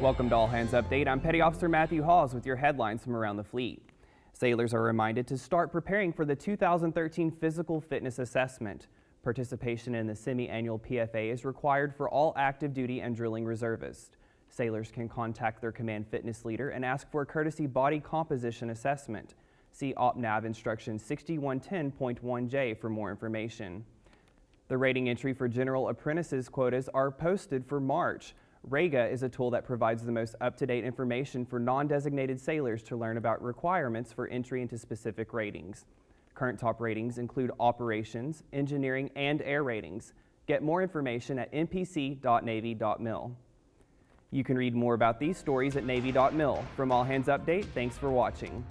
Welcome to All Hands Update. I'm Petty Officer Matthew Hawes with your headlines from around the fleet. Sailors are reminded to start preparing for the 2013 Physical Fitness Assessment. Participation in the semi-annual PFA is required for all active duty and drilling reservists. Sailors can contact their command fitness leader and ask for a courtesy body composition assessment. See OPNAV instruction 6110.1J for more information. The rating entry for general apprentices quotas are posted for March. REGA is a tool that provides the most up-to-date information for non-designated sailors to learn about requirements for entry into specific ratings. Current top ratings include operations, engineering, and air ratings. Get more information at npc.navy.mil. You can read more about these stories at Navy.mil. From All Hands Update, thanks for watching.